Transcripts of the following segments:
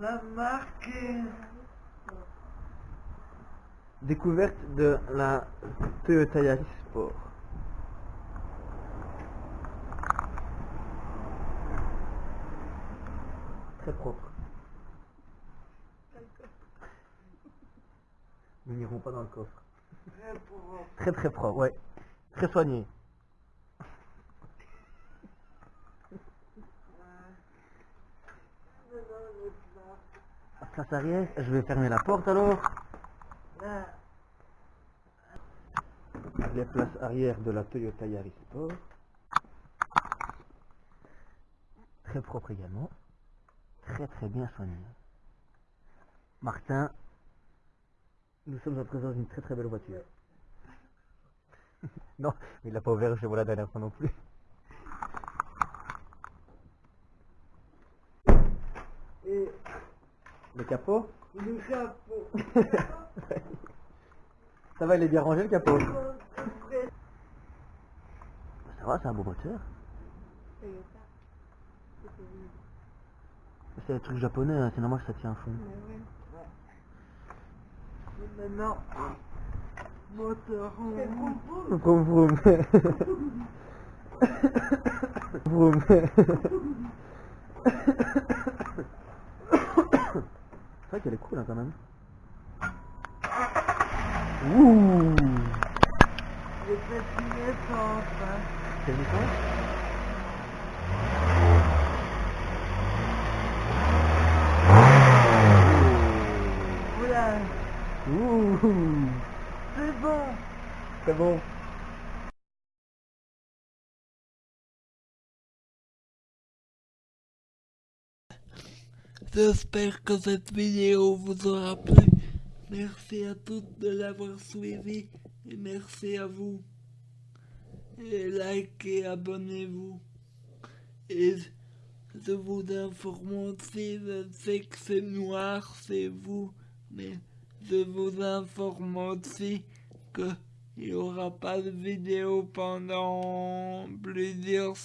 La marque Découverte de la Toyota Yaris Sport. Très propre. Nous n'irons pas dans le coffre. très propre. Très très propre, ouais. Très soigné. Je vais fermer la porte alors. Les places arrière de la Toyota Yaris Sport. Très propre également. Très très bien soigné. Martin, nous sommes en présence d'une très très belle voiture. non, mais il l'a pas ouvert chez vous la dernière fois non plus. et Le capot le capot. Ça va, il est bien rangé le capot Ça va, c'est un beau moteur. C'est des trucs japonais, hein, c'est normal que ça tient à fond. et maintenant, moteur en Vroom vroom. vroom. C'est vrai qu'elle est cool hein, quand même. Ouh Les petits naissances, hein. Quelle Oula, Ouh c'est bon. C'est bon. J'espère que cette vidéo vous aura plu. Merci à toutes de l'avoir suivi et merci à vous. Et likez, abonnez-vous. Et je vous informe aussi, je sais que c'est noir, c'est vous, mais je vous informe aussi que il n'y aura pas de vidéo pendant plusieurs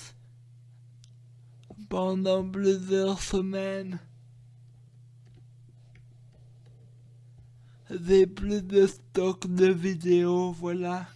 pendant plusieurs semaines. J'ai plus de stock de vidéos, voilà.